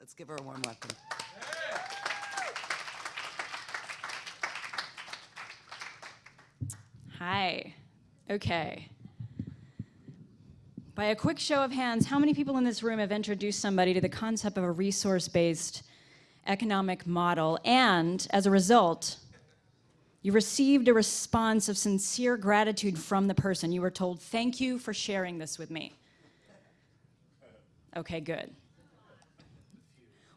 Let's give her a warm welcome. Hi. Okay. By a quick show of hands, how many people in this room have introduced somebody to the concept of a resource-based economic model and, as a result, you received a response of sincere gratitude from the person. You were told, thank you for sharing this with me. Okay, good.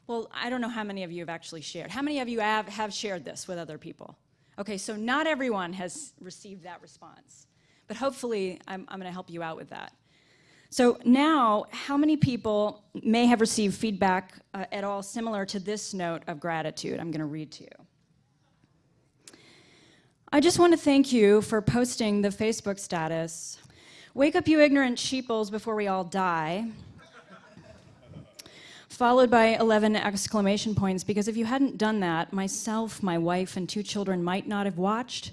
Well, I don't know how many of you have actually shared. How many of you have, have shared this with other people? Okay, so not everyone has received that response, but hopefully I'm, I'm going to help you out with that. So now, how many people may have received feedback uh, at all similar to this note of gratitude? I'm going to read to you. I just want to thank you for posting the Facebook status. Wake up, you ignorant sheeples, before we all die followed by 11 exclamation points, because if you hadn't done that, myself, my wife, and two children might not have watched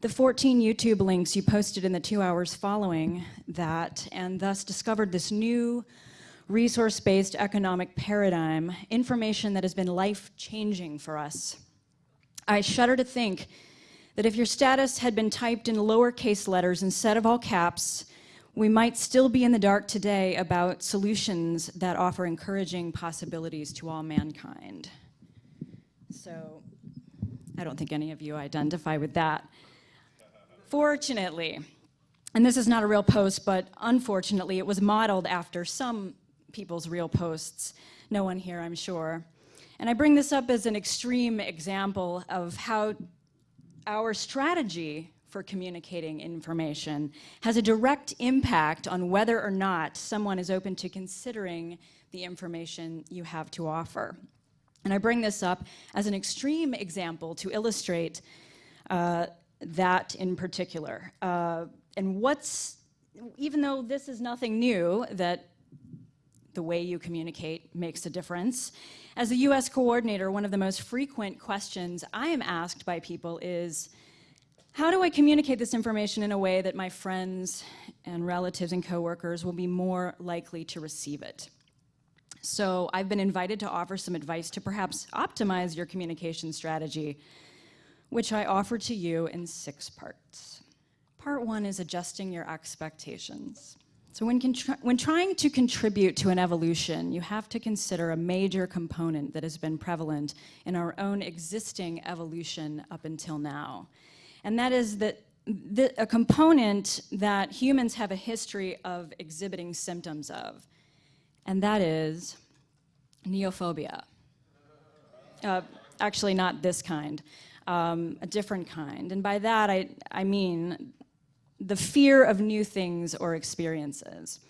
the 14 YouTube links you posted in the two hours following that, and thus discovered this new resource-based economic paradigm, information that has been life-changing for us. I shudder to think that if your status had been typed in lowercase letters instead of all caps, we might still be in the dark today about solutions that offer encouraging possibilities to all mankind. So I don't think any of you identify with that. Fortunately, and this is not a real post, but unfortunately, it was modeled after some people's real posts. No one here, I'm sure. And I bring this up as an extreme example of how our strategy for communicating information has a direct impact on whether or not someone is open to considering the information you have to offer. And I bring this up as an extreme example to illustrate uh, that in particular. Uh, and what's, even though this is nothing new, that the way you communicate makes a difference. As a US coordinator, one of the most frequent questions I am asked by people is, how do I communicate this information in a way that my friends and relatives and coworkers will be more likely to receive it? So I've been invited to offer some advice to perhaps optimize your communication strategy, which I offer to you in six parts. Part one is adjusting your expectations. So when, when trying to contribute to an evolution, you have to consider a major component that has been prevalent in our own existing evolution up until now and that is that the, a component that humans have a history of exhibiting symptoms of, and that is neophobia. Uh, actually, not this kind, um, a different kind. And by that, I, I mean the fear of new things or experiences.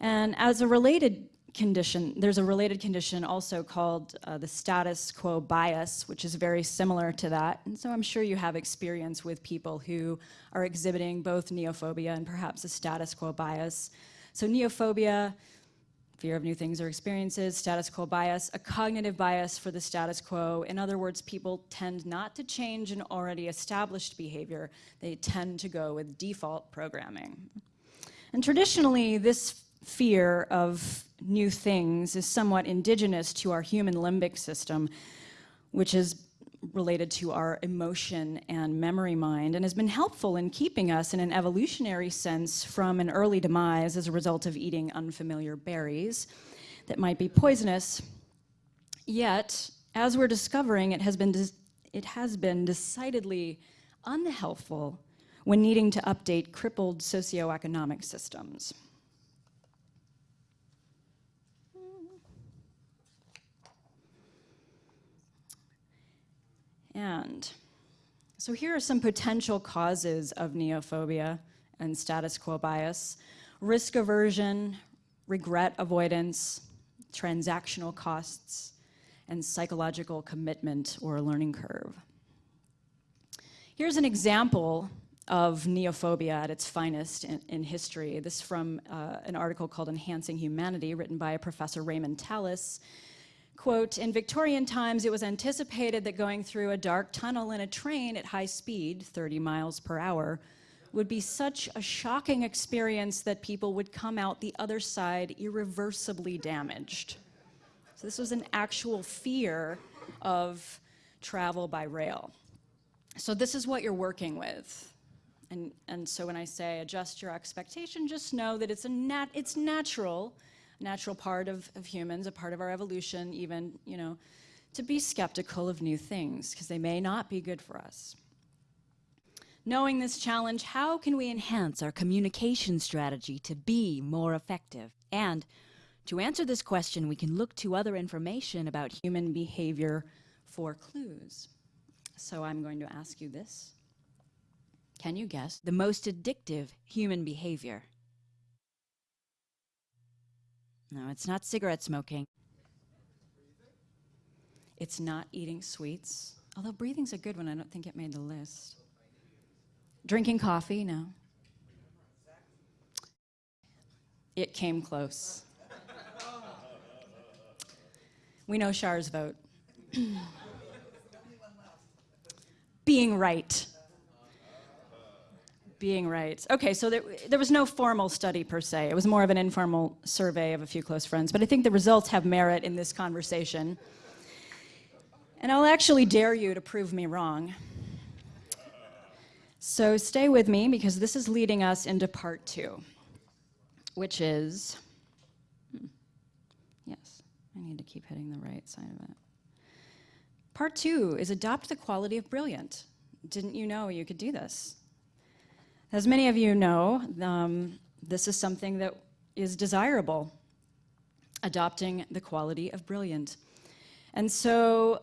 And as a related condition, there's a related condition also called uh, the status quo bias, which is very similar to that. And so I'm sure you have experience with people who are exhibiting both neophobia and perhaps a status quo bias. So neophobia, fear of new things or experiences, status quo bias, a cognitive bias for the status quo. In other words, people tend not to change an already established behavior. They tend to go with default programming. And traditionally, this fear of new things is somewhat indigenous to our human limbic system, which is related to our emotion and memory mind and has been helpful in keeping us in an evolutionary sense from an early demise as a result of eating unfamiliar berries that might be poisonous. Yet, as we're discovering, it has been, it has been decidedly unhelpful when needing to update crippled socioeconomic systems. And so here are some potential causes of neophobia and status quo bias. Risk aversion, regret avoidance, transactional costs, and psychological commitment or learning curve. Here's an example of neophobia at its finest in, in history. This is from uh, an article called Enhancing Humanity, written by Professor Raymond Tallis, Quote, in Victorian times, it was anticipated that going through a dark tunnel in a train at high speed, 30 miles per hour, would be such a shocking experience that people would come out the other side irreversibly damaged. So this was an actual fear of travel by rail. So this is what you're working with. And, and so when I say adjust your expectation, just know that it's, a nat it's natural, natural part of, of humans, a part of our evolution even, you know, to be skeptical of new things because they may not be good for us. Knowing this challenge, how can we enhance our communication strategy to be more effective? And to answer this question, we can look to other information about human behavior for clues. So I'm going to ask you this. Can you guess the most addictive human behavior? No, it's not cigarette smoking. It's not eating sweets, although breathing's a good one. I don't think it made the list. Drinking coffee, no. It came close. We know Char's vote. Being right. Being right. Okay, so there, there was no formal study per se. It was more of an informal survey of a few close friends, but I think the results have merit in this conversation. And I'll actually dare you to prove me wrong. So stay with me because this is leading us into part two, which is, hmm, yes, I need to keep hitting the right side of it. Part two is adopt the quality of brilliant. Didn't you know you could do this? As many of you know, um, this is something that is desirable, adopting the quality of brilliant. And so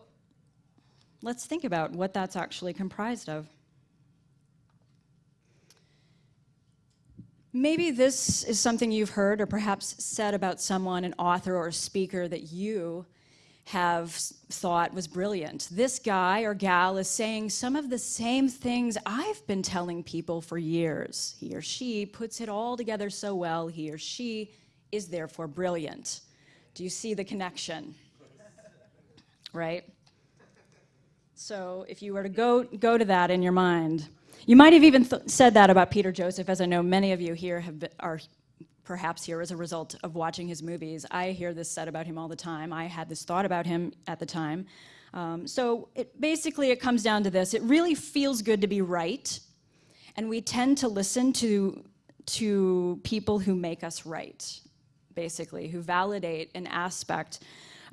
let's think about what that's actually comprised of. Maybe this is something you've heard or perhaps said about someone, an author or a speaker that you have thought was brilliant. This guy or gal is saying some of the same things I've been telling people for years. He or she puts it all together so well. He or she is therefore brilliant. Do you see the connection? Right? So if you were to go, go to that in your mind, you might have even said that about Peter Joseph, as I know many of you here have been, are perhaps here as a result of watching his movies. I hear this said about him all the time. I had this thought about him at the time. Um, so it, basically it comes down to this. It really feels good to be right, and we tend to listen to, to people who make us right, basically, who validate an aspect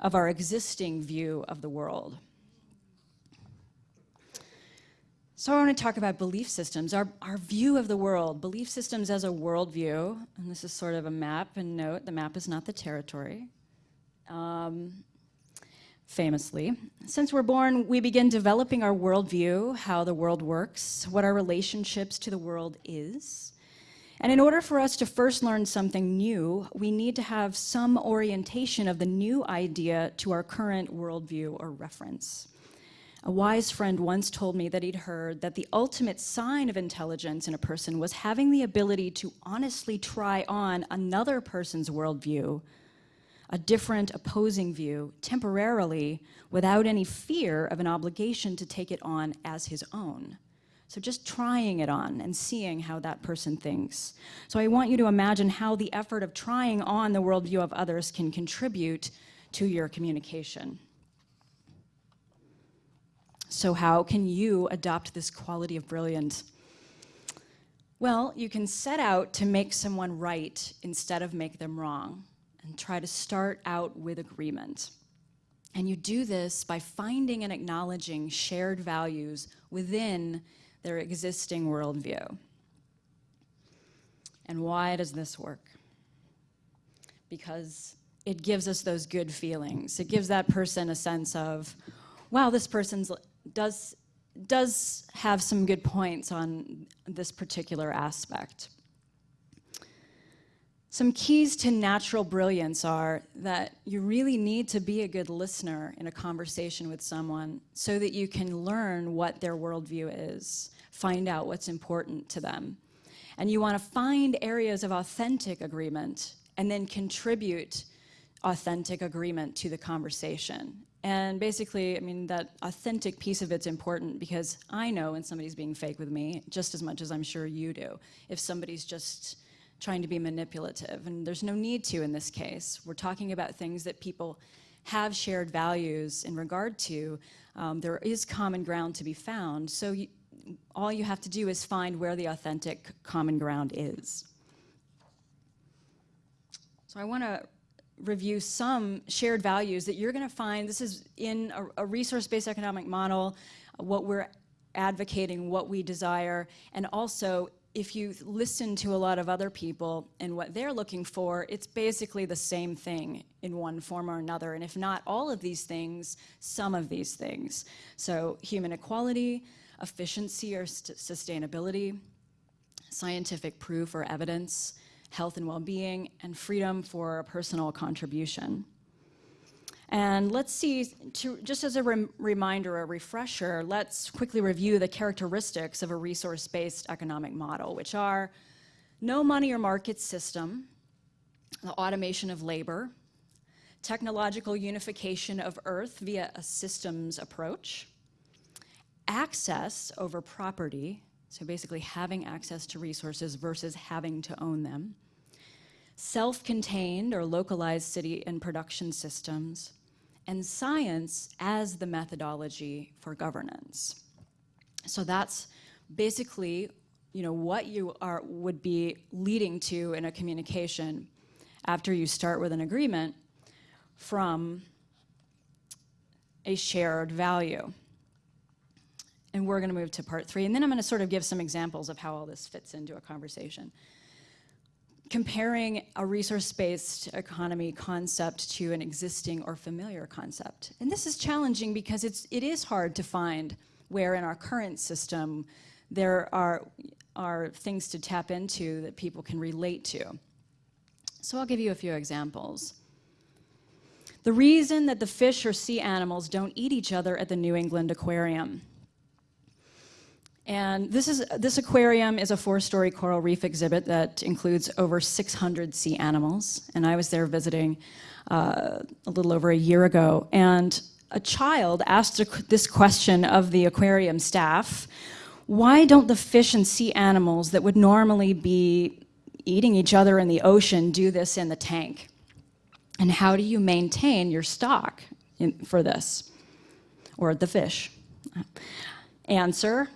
of our existing view of the world. So I want to talk about belief systems, our, our view of the world, belief systems as a worldview, and this is sort of a map, and note, the map is not the territory. Um, famously. Since we're born, we begin developing our worldview, how the world works, what our relationships to the world is. And in order for us to first learn something new, we need to have some orientation of the new idea to our current worldview or reference. A wise friend once told me that he'd heard that the ultimate sign of intelligence in a person was having the ability to honestly try on another person's worldview, a different opposing view, temporarily, without any fear of an obligation to take it on as his own. So just trying it on and seeing how that person thinks. So I want you to imagine how the effort of trying on the worldview of others can contribute to your communication. So how can you adopt this quality of brilliance? Well, you can set out to make someone right instead of make them wrong and try to start out with agreement. And you do this by finding and acknowledging shared values within their existing worldview. And why does this work? Because it gives us those good feelings. It gives that person a sense of, wow, this person's does, does have some good points on this particular aspect. Some keys to natural brilliance are that you really need to be a good listener in a conversation with someone so that you can learn what their worldview is, find out what's important to them. And you want to find areas of authentic agreement and then contribute authentic agreement to the conversation. And basically, I mean, that authentic piece of it's important because I know when somebody's being fake with me just as much as I'm sure you do. If somebody's just trying to be manipulative, and there's no need to in this case. We're talking about things that people have shared values in regard to, um, there is common ground to be found. So you, all you have to do is find where the authentic common ground is. So I want to review some shared values that you're going to find. This is in a, a resource-based economic model, uh, what we're advocating, what we desire, and also if you listen to a lot of other people and what they're looking for, it's basically the same thing in one form or another. And if not all of these things, some of these things. So human equality, efficiency or sustainability, scientific proof or evidence, health and well-being, and freedom for personal contribution. And let's see, to, just as a rem reminder, a refresher, let's quickly review the characteristics of a resource-based economic model, which are no money or market system, the automation of labor, technological unification of Earth via a systems approach, access over property, so basically having access to resources versus having to own them, self-contained or localized city and production systems, and science as the methodology for governance. So that's basically you know, what you are, would be leading to in a communication after you start with an agreement from a shared value. And we're going to move to part three. And then I'm going to sort of give some examples of how all this fits into a conversation comparing a resource-based economy concept to an existing or familiar concept. And this is challenging because it's, it is hard to find where in our current system there are, are things to tap into that people can relate to. So I'll give you a few examples. The reason that the fish or sea animals don't eat each other at the New England Aquarium and this, is, this aquarium is a four-story coral reef exhibit that includes over 600 sea animals. And I was there visiting uh, a little over a year ago. And a child asked this question of the aquarium staff, why don't the fish and sea animals that would normally be eating each other in the ocean do this in the tank? And how do you maintain your stock in, for this? Or the fish? Answer,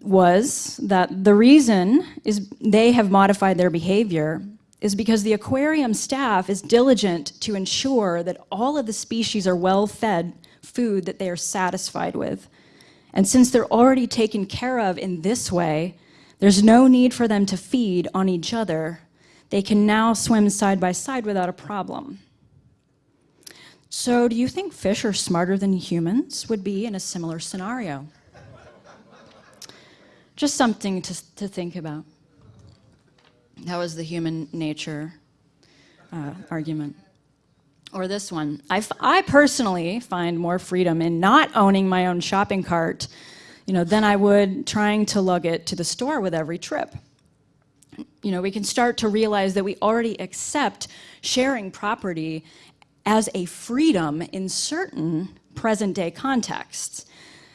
was that the reason is they have modified their behavior is because the aquarium staff is diligent to ensure that all of the species are well-fed food that they are satisfied with. And since they're already taken care of in this way, there's no need for them to feed on each other. They can now swim side by side without a problem. So do you think fish are smarter than humans would be in a similar scenario? Just something to, to think about. That was the human nature uh, argument. Or this one. I, I personally find more freedom in not owning my own shopping cart you know, than I would trying to lug it to the store with every trip. You know, we can start to realize that we already accept sharing property as a freedom in certain present day contexts.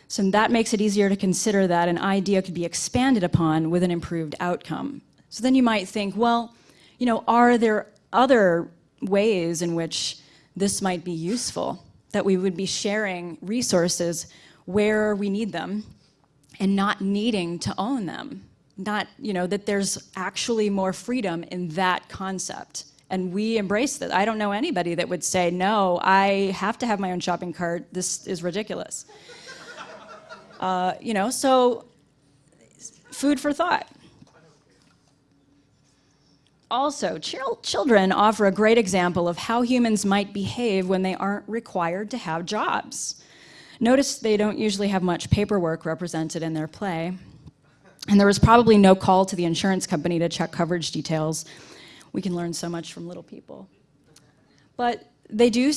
So that makes it easier to consider that an idea could be expanded upon with an improved outcome. So then you might think, well, you know, are there other ways in which this might be useful, that we would be sharing resources where we need them and not needing to own them? Not, you know, that there's actually more freedom in that concept. And we embrace that. I don't know anybody that would say, no, I have to have my own shopping cart. This is ridiculous. Uh, you know, so food for thought. Also, children offer a great example of how humans might behave when they aren't required to have jobs. Notice they don't usually have much paperwork represented in their play. And there was probably no call to the insurance company to check coverage details. We can learn so much from little people. But they do,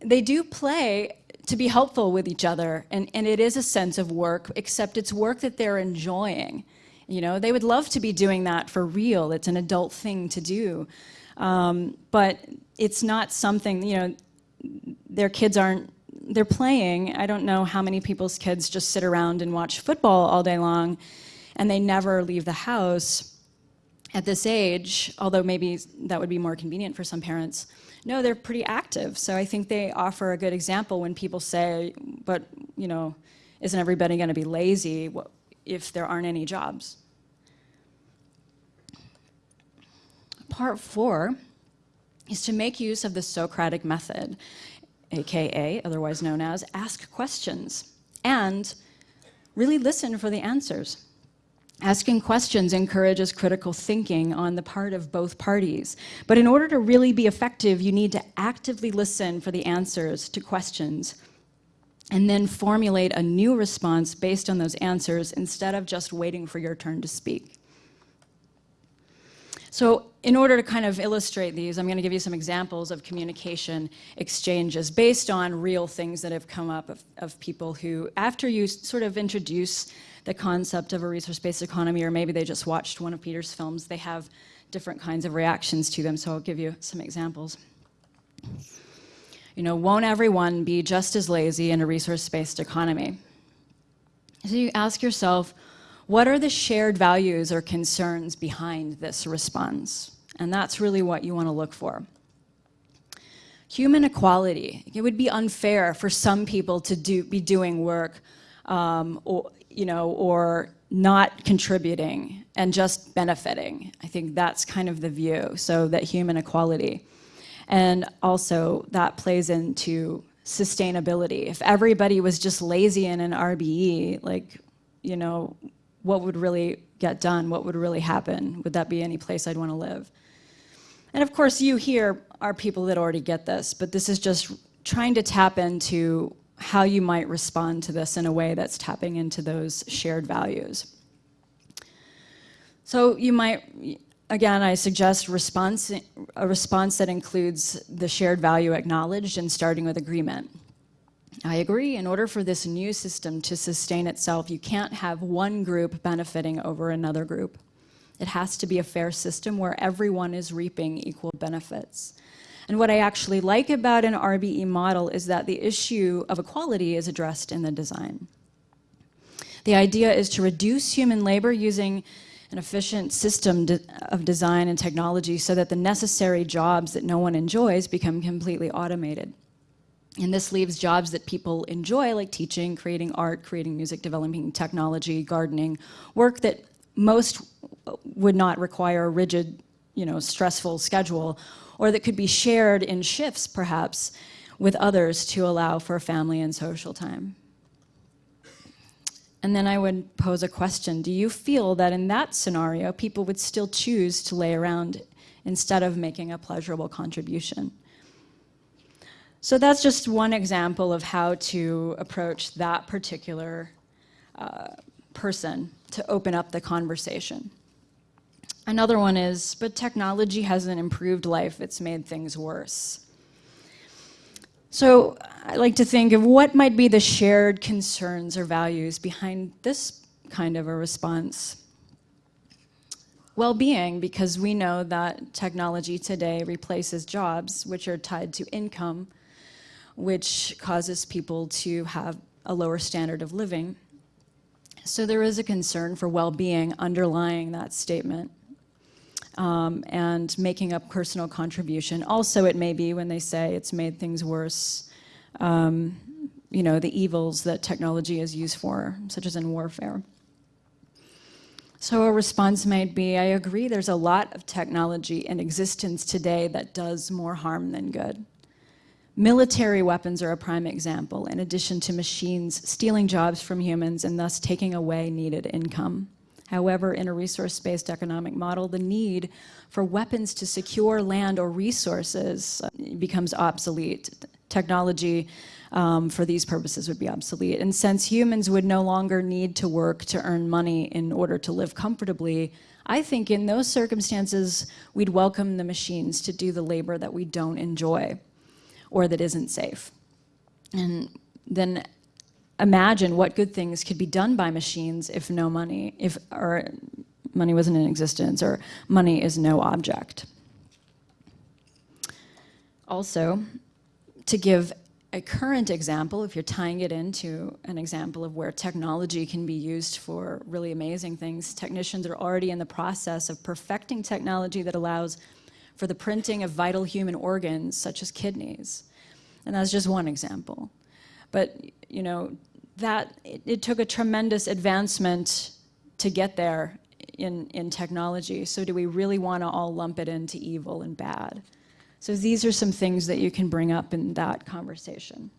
they do play to be helpful with each other. And, and it is a sense of work, except it's work that they're enjoying. You know, they would love to be doing that for real. It's an adult thing to do. Um, but it's not something, you know, their kids aren't, they're playing. I don't know how many people's kids just sit around and watch football all day long and they never leave the house at this age, although maybe that would be more convenient for some parents. No, they're pretty active. So I think they offer a good example when people say, but, you know, isn't everybody going to be lazy if there aren't any jobs? Part four is to make use of the Socratic method, AKA, otherwise known as, ask questions, and really listen for the answers. Asking questions encourages critical thinking on the part of both parties. But in order to really be effective, you need to actively listen for the answers to questions and then formulate a new response based on those answers instead of just waiting for your turn to speak. So in order to kind of illustrate these, I'm going to give you some examples of communication exchanges based on real things that have come up of, of people who, after you sort of introduce the concept of a resource-based economy, or maybe they just watched one of Peter's films, they have different kinds of reactions to them. So I'll give you some examples. You know, won't everyone be just as lazy in a resource-based economy? So you ask yourself, what are the shared values or concerns behind this response? And that's really what you want to look for. Human equality. It would be unfair for some people to do, be doing work um, or, you know, or not contributing and just benefiting. I think that's kind of the view, so that human equality. And also that plays into sustainability. If everybody was just lazy in an RBE, like, you know, what would really get done? What would really happen? Would that be any place I'd want to live? And of course, you here are people that already get this, but this is just trying to tap into how you might respond to this in a way that's tapping into those shared values. So you might, again, I suggest response, a response that includes the shared value acknowledged and starting with agreement. I agree, in order for this new system to sustain itself, you can't have one group benefiting over another group. It has to be a fair system where everyone is reaping equal benefits. And what I actually like about an RBE model is that the issue of equality is addressed in the design. The idea is to reduce human labor using an efficient system de of design and technology so that the necessary jobs that no one enjoys become completely automated. And this leaves jobs that people enjoy, like teaching, creating art, creating music, developing technology, gardening, work that most would not require a rigid, you know, stressful schedule, or that could be shared in shifts, perhaps, with others to allow for family and social time. And then I would pose a question. Do you feel that in that scenario, people would still choose to lay around instead of making a pleasurable contribution? So that's just one example of how to approach that particular uh, person to open up the conversation. Another one is, but technology hasn't improved life, it's made things worse. So I like to think of what might be the shared concerns or values behind this kind of a response. Well-being, because we know that technology today replaces jobs, which are tied to income, which causes people to have a lower standard of living. So there is a concern for well-being underlying that statement. Um, and making a personal contribution. Also, it may be when they say it's made things worse, um, you know, the evils that technology is used for, such as in warfare. So a response might be, I agree there's a lot of technology in existence today that does more harm than good. Military weapons are a prime example, in addition to machines stealing jobs from humans and thus taking away needed income. However, in a resource-based economic model, the need for weapons to secure land or resources uh, becomes obsolete. Technology um, for these purposes would be obsolete. And since humans would no longer need to work to earn money in order to live comfortably, I think in those circumstances, we'd welcome the machines to do the labor that we don't enjoy or that isn't safe. And then imagine what good things could be done by machines if no money, if or money wasn't in existence, or money is no object. Also, to give a current example, if you're tying it into an example of where technology can be used for really amazing things, technicians are already in the process of perfecting technology that allows for the printing of vital human organs such as kidneys. And that's just one example. But, you know, that, it, it took a tremendous advancement to get there in, in technology. So do we really want to all lump it into evil and bad? So these are some things that you can bring up in that conversation.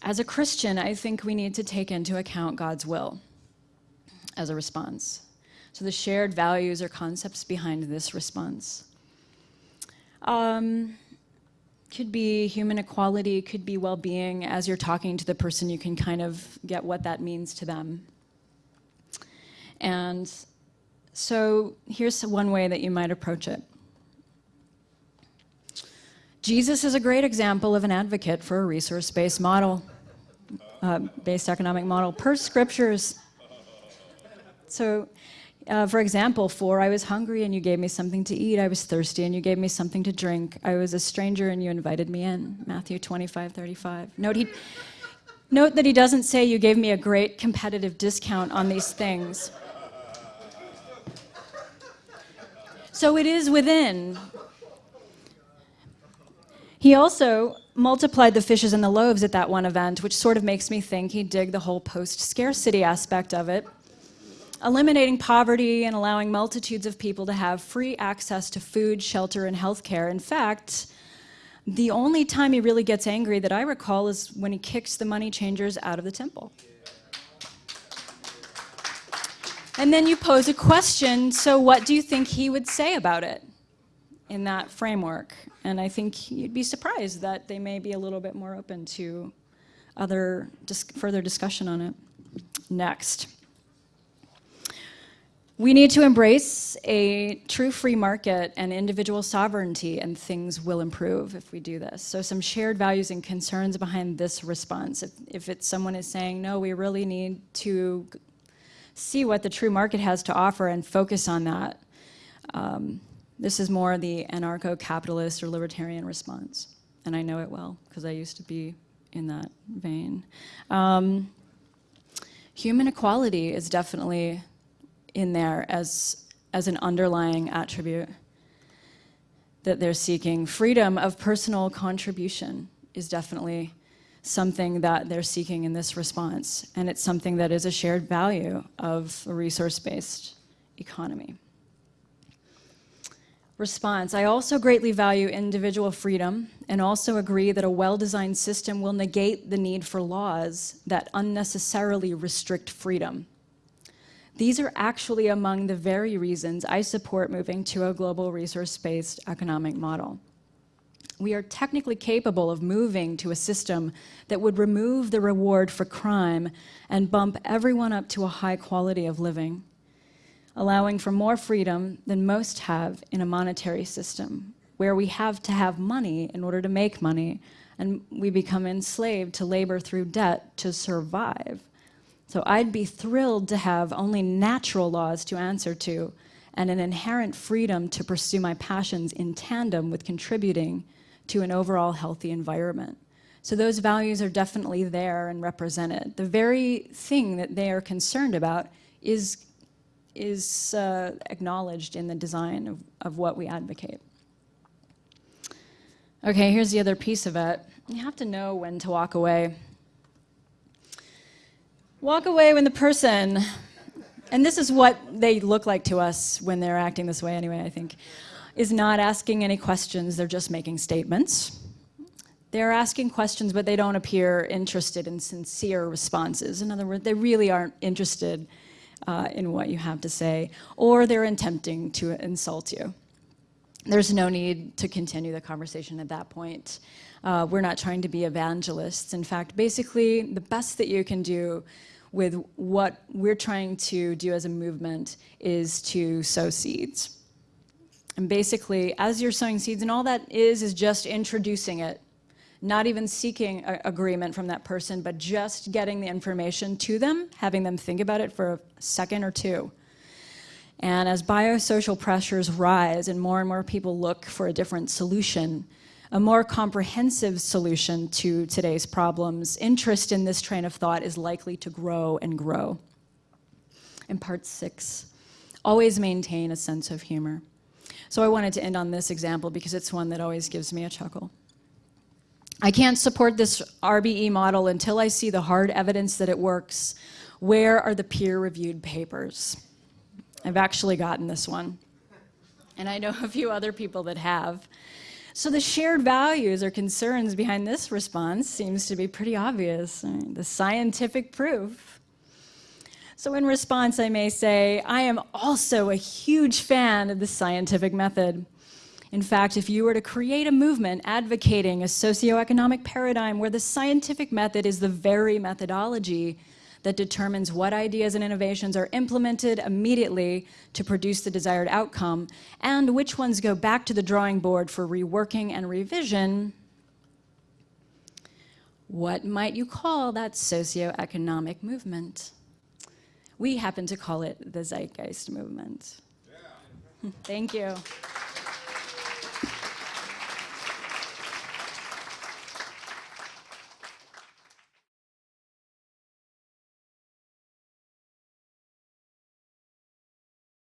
As a Christian, I think we need to take into account God's will as a response. So the shared values or concepts behind this response. Um, could be human equality, could be well-being. As you're talking to the person, you can kind of get what that means to them. And so here's one way that you might approach it. Jesus is a great example of an advocate for a resource-based model, uh, based economic model per scriptures. So uh, for example, for I was hungry and you gave me something to eat. I was thirsty and you gave me something to drink. I was a stranger and you invited me in. Matthew 25, 35. Note, he, note that he doesn't say you gave me a great competitive discount on these things. So it is within. He also multiplied the fishes and the loaves at that one event, which sort of makes me think he'd dig the whole post-scarcity aspect of it eliminating poverty and allowing multitudes of people to have free access to food, shelter, and health care. In fact, the only time he really gets angry that I recall is when he kicks the money changers out of the temple. And then you pose a question, so what do you think he would say about it in that framework? And I think you'd be surprised that they may be a little bit more open to other dis further discussion on it. Next. We need to embrace a true free market and individual sovereignty, and things will improve if we do this. So some shared values and concerns behind this response. If, if it's someone is saying, no, we really need to see what the true market has to offer and focus on that. Um, this is more the anarcho-capitalist or libertarian response. And I know it well, because I used to be in that vein. Um, human equality is definitely in there as, as an underlying attribute that they're seeking. Freedom of personal contribution is definitely something that they're seeking in this response, and it's something that is a shared value of a resource-based economy. Response, I also greatly value individual freedom and also agree that a well-designed system will negate the need for laws that unnecessarily restrict freedom. These are actually among the very reasons I support moving to a global resource-based economic model. We are technically capable of moving to a system that would remove the reward for crime and bump everyone up to a high quality of living, allowing for more freedom than most have in a monetary system, where we have to have money in order to make money, and we become enslaved to labor through debt to survive. So I'd be thrilled to have only natural laws to answer to and an inherent freedom to pursue my passions in tandem with contributing to an overall healthy environment. So those values are definitely there and represented. The very thing that they are concerned about is, is uh, acknowledged in the design of, of what we advocate. Okay, here's the other piece of it. You have to know when to walk away. Walk away when the person, and this is what they look like to us when they're acting this way anyway, I think, is not asking any questions, they're just making statements. They're asking questions, but they don't appear interested in sincere responses. In other words, they really aren't interested uh, in what you have to say, or they're attempting to insult you. There's no need to continue the conversation at that point. Uh, we're not trying to be evangelists. In fact, basically, the best that you can do with what we're trying to do as a movement is to sow seeds. And basically, as you're sowing seeds, and all that is, is just introducing it, not even seeking agreement from that person, but just getting the information to them, having them think about it for a second or two. And as biosocial pressures rise and more and more people look for a different solution, a more comprehensive solution to today's problems, interest in this train of thought is likely to grow and grow. In part six, always maintain a sense of humor. So I wanted to end on this example because it's one that always gives me a chuckle. I can't support this RBE model until I see the hard evidence that it works. Where are the peer-reviewed papers? I've actually gotten this one. And I know a few other people that have. So the shared values or concerns behind this response seems to be pretty obvious. The scientific proof. So in response, I may say, I am also a huge fan of the scientific method. In fact, if you were to create a movement advocating a socioeconomic paradigm where the scientific method is the very methodology that determines what ideas and innovations are implemented immediately to produce the desired outcome, and which ones go back to the drawing board for reworking and revision, what might you call that socioeconomic movement? We happen to call it the Zeitgeist Movement. Yeah. Thank you.